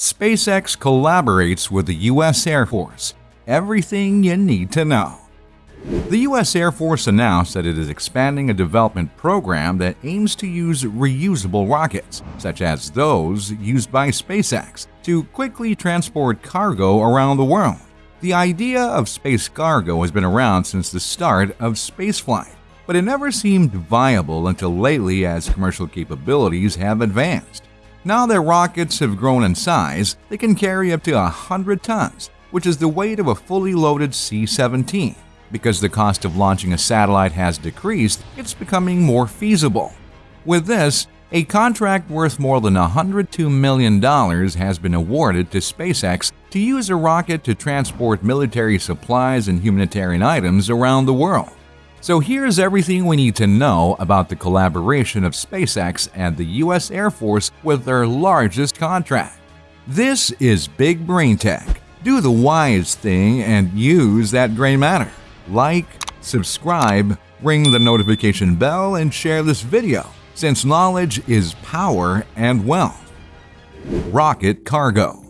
SpaceX collaborates with the U.S. Air Force. Everything you need to know. The U.S. Air Force announced that it is expanding a development program that aims to use reusable rockets, such as those used by SpaceX, to quickly transport cargo around the world. The idea of space cargo has been around since the start of spaceflight, but it never seemed viable until lately as commercial capabilities have advanced. Now that rockets have grown in size, they can carry up to 100 tons, which is the weight of a fully loaded C 17. Because the cost of launching a satellite has decreased, it's becoming more feasible. With this, a contract worth more than $102 million has been awarded to SpaceX to use a rocket to transport military supplies and humanitarian items around the world. So here's everything we need to know about the collaboration of SpaceX and the US Air Force with their largest contract. This is Big Brain Tech. Do the wise thing and use that gray matter like, subscribe, ring the notification bell, and share this video, since knowledge is power and wealth. Rocket Cargo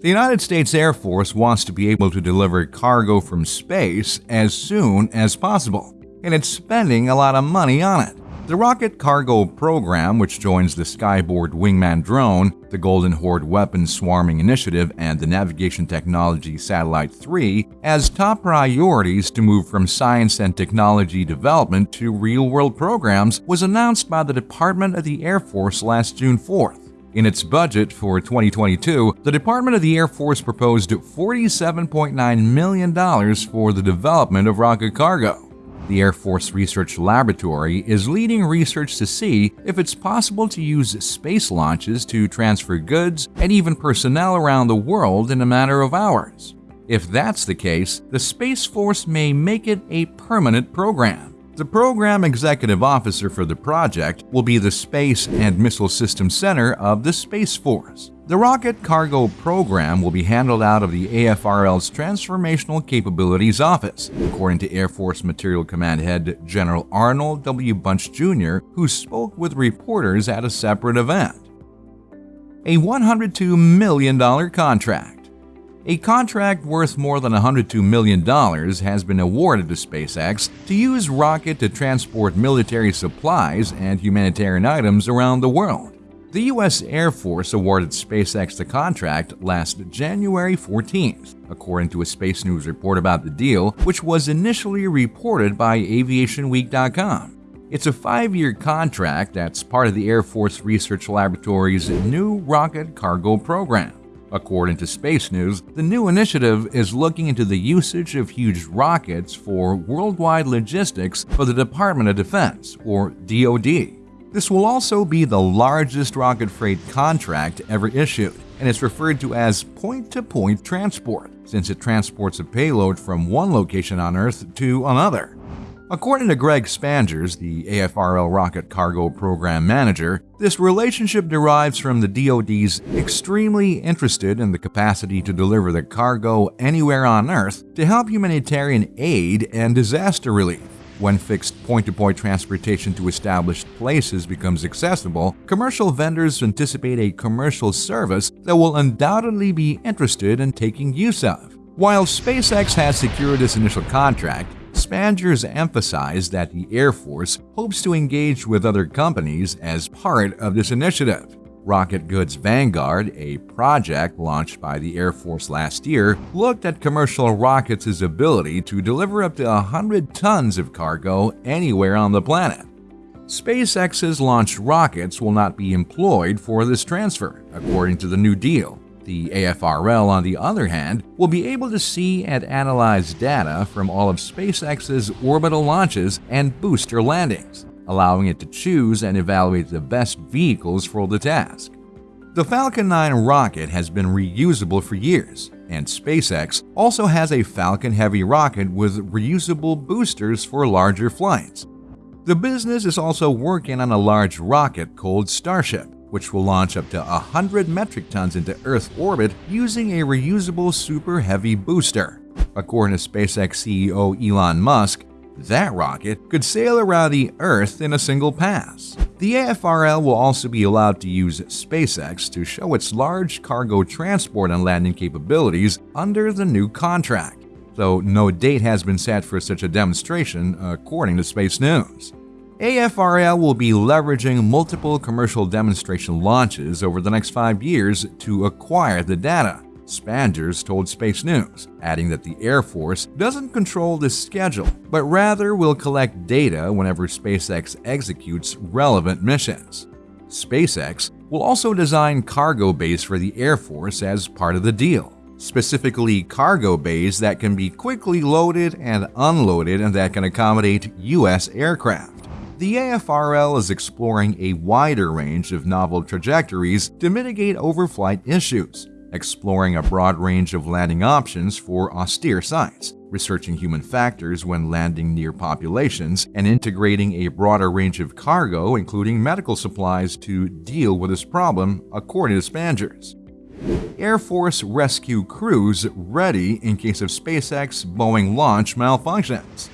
The United States Air Force wants to be able to deliver cargo from space as soon as possible, and it's spending a lot of money on it. The Rocket Cargo program, which joins the Skyborg Wingman drone, the Golden Horde Weapons Swarming Initiative, and the Navigation Technology Satellite 3, as top priorities to move from science and technology development to real-world programs, was announced by the Department of the Air Force last June 4th. In its budget for 2022, the Department of the Air Force proposed $47.9 million for the development of rocket cargo. The Air Force Research Laboratory is leading research to see if it's possible to use space launches to transfer goods and even personnel around the world in a matter of hours. If that's the case, the Space Force may make it a permanent program. The program executive officer for the project will be the Space and Missile Systems Center of the Space Force. The rocket cargo program will be handled out of the AFRL's Transformational Capabilities Office, according to Air Force Material Command Head General Arnold W. Bunch Jr., who spoke with reporters at a separate event. A $102 million contract. A contract worth more than $102 million has been awarded to SpaceX to use rocket to transport military supplies and humanitarian items around the world. The U.S. Air Force awarded SpaceX the contract last January 14th, according to a Space News report about the deal, which was initially reported by AviationWeek.com. It's a five-year contract that's part of the Air Force Research Laboratory's new rocket cargo program. According to Space News, the new initiative is looking into the usage of huge rockets for worldwide logistics for the Department of Defense, or DoD. This will also be the largest rocket freight contract ever issued, and is referred to as point-to-point -point transport, since it transports a payload from one location on Earth to another. According to Greg Spanjers, the AFRL Rocket Cargo Program Manager, this relationship derives from the DoD's extremely interested in the capacity to deliver the cargo anywhere on Earth to help humanitarian aid and disaster relief. When fixed point-to-point -point transportation to established places becomes accessible, commercial vendors anticipate a commercial service that will undoubtedly be interested in taking use of. While SpaceX has secured this initial contract, Spanjers emphasized that the Air Force hopes to engage with other companies as part of this initiative. Rocket Goods Vanguard, a project launched by the Air Force last year, looked at commercial rockets' ability to deliver up to 100 tons of cargo anywhere on the planet. SpaceX's launched rockets will not be employed for this transfer, according to the new deal. The AFRL, on the other hand, will be able to see and analyze data from all of SpaceX's orbital launches and booster landings, allowing it to choose and evaluate the best vehicles for the task. The Falcon 9 rocket has been reusable for years, and SpaceX also has a Falcon Heavy rocket with reusable boosters for larger flights. The business is also working on a large rocket called Starship, which will launch up to 100 metric tons into Earth orbit using a reusable Super Heavy booster. According to SpaceX CEO Elon Musk, that rocket could sail around the Earth in a single pass. The AFRL will also be allowed to use SpaceX to show its large cargo transport and landing capabilities under the new contract, though no date has been set for such a demonstration, according to Space News. AFRL will be leveraging multiple commercial demonstration launches over the next five years to acquire the data, Spanjers told Space News, adding that the Air Force doesn't control the schedule, but rather will collect data whenever SpaceX executes relevant missions. SpaceX will also design cargo bays for the Air Force as part of the deal, specifically cargo bays that can be quickly loaded and unloaded and that can accommodate U.S. aircraft the AFRL is exploring a wider range of novel trajectories to mitigate overflight issues, exploring a broad range of landing options for austere sites, researching human factors when landing near populations, and integrating a broader range of cargo, including medical supplies, to deal with this problem, according to Spanjers. Air Force rescue crews ready in case of SpaceX Boeing launch malfunctions.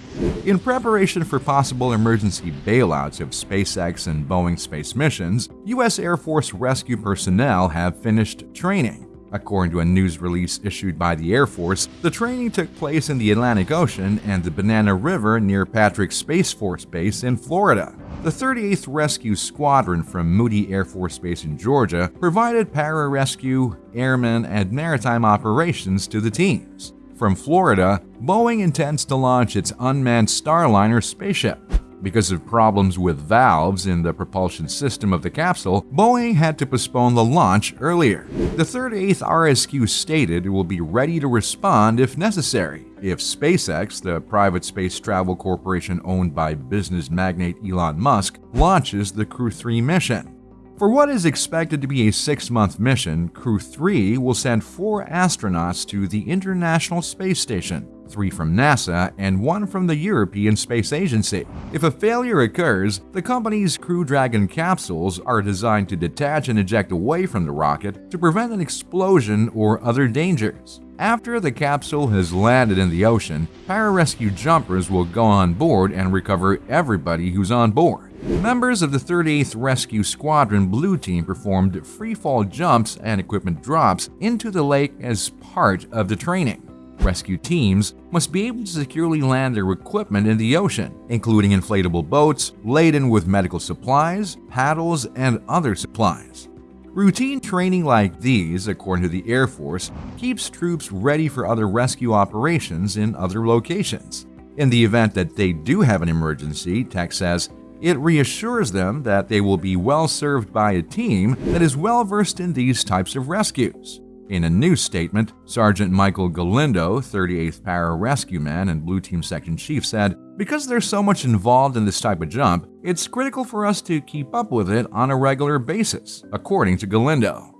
In preparation for possible emergency bailouts of SpaceX and Boeing space missions, U.S. Air Force rescue personnel have finished training. According to a news release issued by the Air Force, the training took place in the Atlantic Ocean and the Banana River near Patrick Space Force Base in Florida. The 38th Rescue Squadron from Moody Air Force Base in Georgia provided pararescue, airmen, and maritime operations to the teams. From Florida, Boeing intends to launch its unmanned Starliner spaceship. Because of problems with valves in the propulsion system of the capsule, Boeing had to postpone the launch earlier. The 38th RSQ stated it will be ready to respond if necessary if SpaceX, the private space travel corporation owned by business magnate Elon Musk, launches the Crew 3 mission. For what is expected to be a six month mission, Crew 3 will send four astronauts to the International Space Station, three from NASA and one from the European Space Agency. If a failure occurs, the company's Crew Dragon capsules are designed to detach and eject away from the rocket to prevent an explosion or other dangers. After the capsule has landed in the ocean, pararescue jumpers will go on board and recover everybody who's on board. Members of the 38th Rescue Squadron Blue Team performed freefall jumps and equipment drops into the lake as part of the training. Rescue teams must be able to securely land their equipment in the ocean, including inflatable boats laden with medical supplies, paddles, and other supplies. Routine training like these, according to the Air Force, keeps troops ready for other rescue operations in other locations. In the event that they do have an emergency, Tech says, it reassures them that they will be well served by a team that is well versed in these types of rescues. In a new statement, Sergeant Michael Galindo, 38th Para Rescue Man and Blue Team Section Chief, said, Because there's so much involved in this type of jump, it's critical for us to keep up with it on a regular basis, according to Galindo.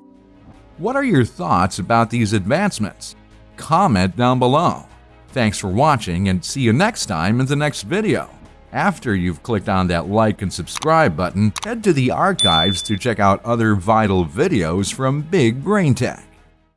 What are your thoughts about these advancements? Comment down below. Thanks for watching and see you next time in the next video. After you've clicked on that like and subscribe button, head to the archives to check out other vital videos from Big Brain Tech.